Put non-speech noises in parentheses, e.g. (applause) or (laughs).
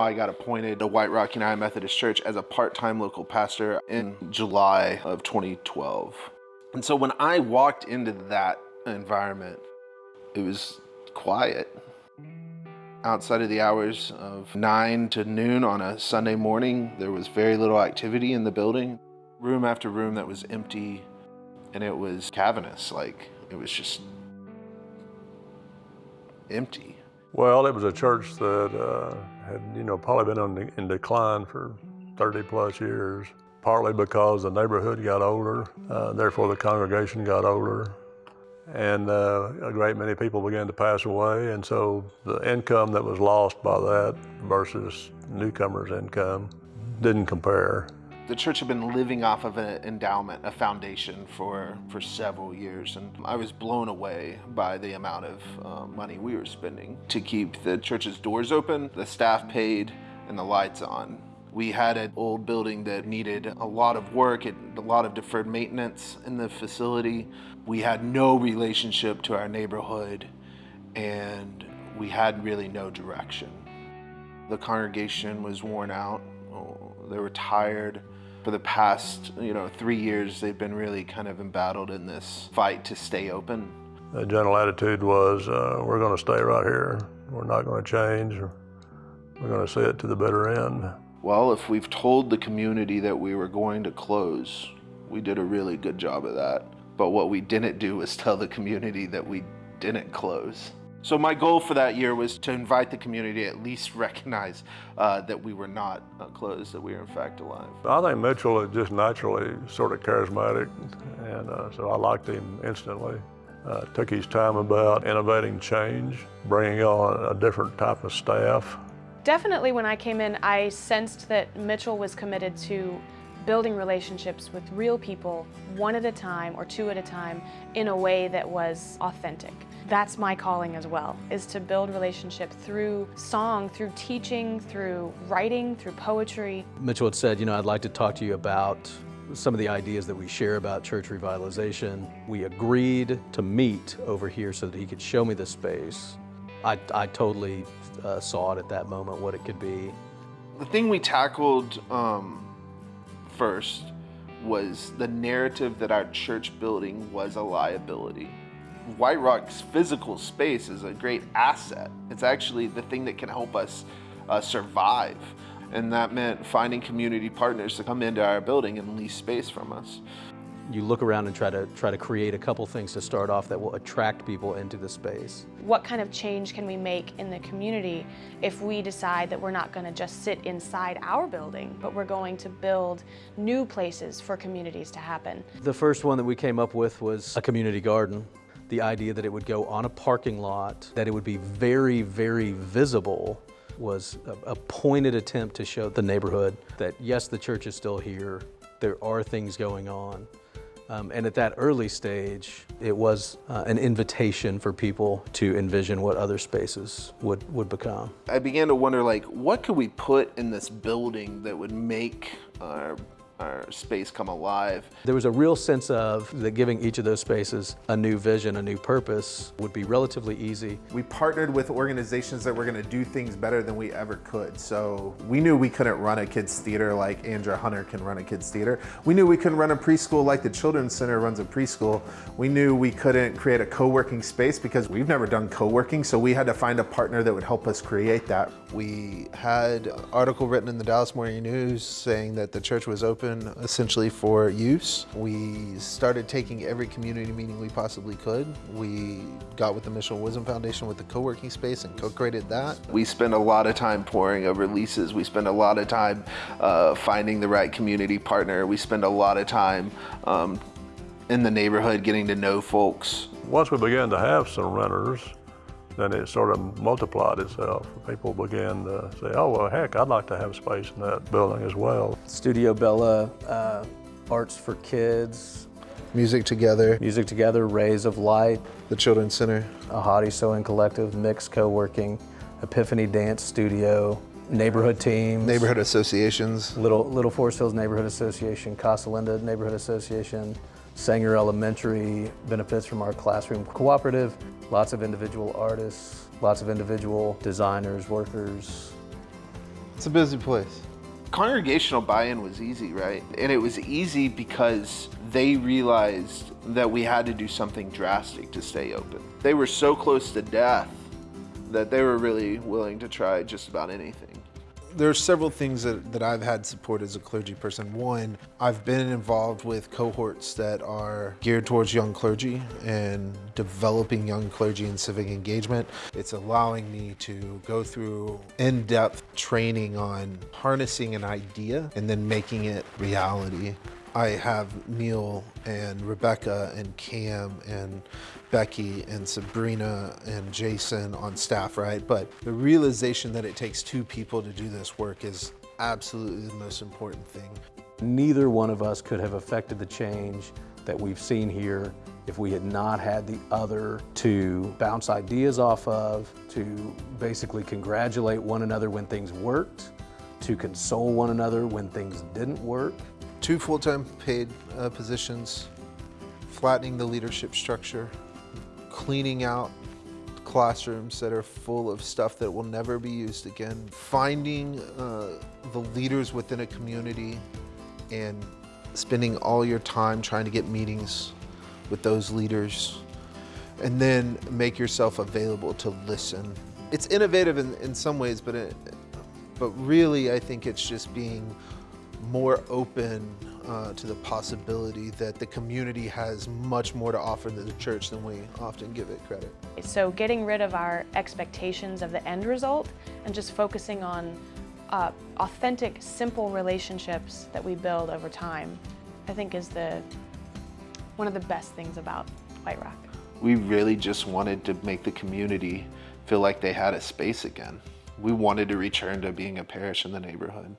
I got appointed to White Rock United Methodist Church as a part-time local pastor in July of 2012. And so when I walked into that environment, it was quiet. Outside of the hours of 9 to noon on a Sunday morning, there was very little activity in the building. Room after room that was empty, and it was cavernous, like it was just empty. Well, it was a church that uh, had, you know, probably been on, in decline for 30 plus years, partly because the neighborhood got older, uh, therefore the congregation got older, and uh, a great many people began to pass away, and so the income that was lost by that versus newcomers' income didn't compare. The church had been living off of an endowment, a foundation for, for several years, and I was blown away by the amount of uh, money we were spending to keep the church's doors open, the staff paid, and the lights on. We had an old building that needed a lot of work, a lot of deferred maintenance in the facility. We had no relationship to our neighborhood, and we had really no direction. The congregation was worn out. They were tired for the past, you know, three years, they've been really kind of embattled in this fight to stay open. The general attitude was, uh, we're going to stay right here. We're not going to change. We're going to see it to the bitter end. Well, if we've told the community that we were going to close, we did a really good job of that. But what we didn't do was tell the community that we didn't close. So my goal for that year was to invite the community to at least (laughs) recognize uh, that we were not uh, closed, that we were in fact alive. I think Mitchell is just naturally sort of charismatic, and uh, so I liked him instantly. Uh, took his time about innovating change, bringing on a different type of staff. Definitely when I came in, I sensed that Mitchell was committed to building relationships with real people one at a time or two at a time in a way that was authentic. That's my calling as well, is to build relationship through song, through teaching, through writing, through poetry. Mitchell had said, you know, I'd like to talk to you about some of the ideas that we share about church revitalization. We agreed to meet over here so that he could show me the space. I, I totally uh, saw it at that moment, what it could be. The thing we tackled um, first was the narrative that our church building was a liability. White Rock's physical space is a great asset. It's actually the thing that can help us uh, survive. And that meant finding community partners to come into our building and lease space from us. You look around and try to try to create a couple things to start off that will attract people into the space. What kind of change can we make in the community if we decide that we're not going to just sit inside our building, but we're going to build new places for communities to happen? The first one that we came up with was a community garden the idea that it would go on a parking lot, that it would be very, very visible was a, a, pointed attempt to show the neighborhood that yes, the church is still here, there are things going on. Um, and at that early stage, it was uh, an invitation for people to envision what other spaces would, would become. I began to wonder, like, what could we put in this building that would make our our space come alive. There was a real sense of that giving each of those spaces a new vision, a new purpose would be relatively easy. We partnered with organizations that were going to do things better than we ever could. So we knew we couldn't run a kids theater like Andrea Hunter can run a kids theater. We knew we couldn't run a preschool like the Children's Center runs a preschool. We knew we couldn't create a co-working space because we've never done co-working. So we had to find a partner that would help us create that. We had an article written in the Dallas Morning News saying that the church was open open essentially for use. We started taking every community meeting we possibly could. We got with the Mitchell Wisdom Foundation with the co-working space and co-created that. We spend a lot of time pouring over leases. We spend a lot of time uh, finding the right community partner. We spend a lot of time um, in the neighborhood getting to know folks. Once we began to have some renters, then it sort of multiplied itself. People began to say, oh, well, heck, I'd like to have space in that building as well. Studio Bella, uh, Arts for Kids. Music Together. Music Together, Rays of Light. The Children's Center. Ahadi Sewing Collective, Mix Co-working, Epiphany Dance Studio, neighborhood teams. Neighborhood associations. Little, Little Forest Hills Neighborhood Association, Casa Linda Neighborhood Association, Sanger Elementary benefits from our classroom cooperative, lots of individual artists, lots of individual designers, workers. It's a busy place. Congregational buy-in was easy, right? And it was easy because they realized that we had to do something drastic to stay open. They were so close to death that they were really willing to try just about anything. There are several things that, that I've had support as a clergy person. One, I've been involved with cohorts that are geared towards young clergy and developing young clergy in civic engagement. It's allowing me to go through in-depth training on harnessing an idea and then making it reality. I have Neil and Rebecca and Cam and Becky and Sabrina and Jason on staff, right? But the realization that it takes two people to do this work is absolutely the most important thing. Neither one of us could have affected the change that we've seen here if we had not had the other to bounce ideas off of, to basically congratulate one another when things worked, to console one another when things didn't work. Two full-time paid uh, positions, flattening the leadership structure, cleaning out classrooms that are full of stuff that will never be used again, finding uh, the leaders within a community and spending all your time trying to get meetings with those leaders and then make yourself available to listen. It's innovative in, in some ways, but, it, but really I think it's just being more open uh, to the possibility that the community has much more to offer to the church than we often give it credit. So getting rid of our expectations of the end result and just focusing on uh, authentic, simple relationships that we build over time, I think is the one of the best things about White Rock. We really just wanted to make the community feel like they had a space again. We wanted to return to being a parish in the neighborhood.